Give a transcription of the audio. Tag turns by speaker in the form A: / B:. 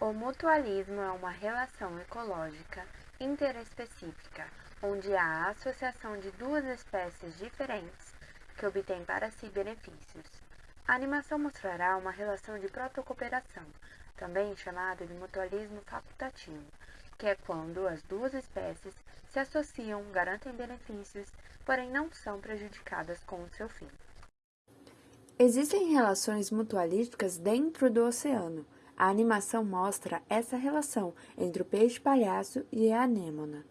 A: O mutualismo é uma relação ecológica interespecífica, onde há a associação de duas espécies diferentes que obtêm para si benefícios. A animação mostrará uma relação de protocooperação, também chamada de mutualismo facultativo, que é quando as duas espécies se associam, garantem benefícios, porém não são prejudicadas com o seu fim.
B: Existem relações mutualísticas dentro do oceano. A animação mostra essa relação entre o peixe-palhaço e a anêmona.